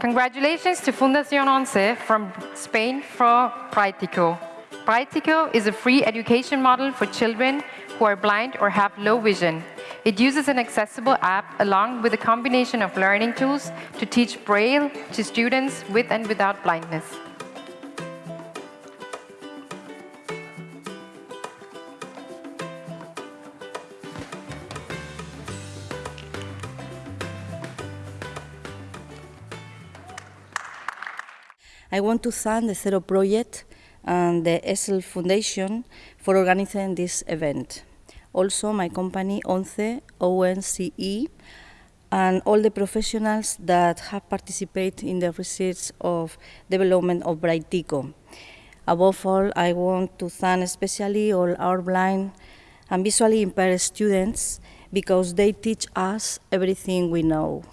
Congratulations to Fundación Once from Spain for Braitico. Braitico is a free education model for children who are blind or have low vision. It uses an accessible app along with a combination of learning tools to teach Braille to students with and without blindness. I want to thank the Zero Project and the Essl Foundation for organizing this event. Also, my company, ONCE, ONCE, and all the professionals that have participated in the research of development of Braitico. Above all, I want to thank especially all our blind and visually impaired students because they teach us everything we know.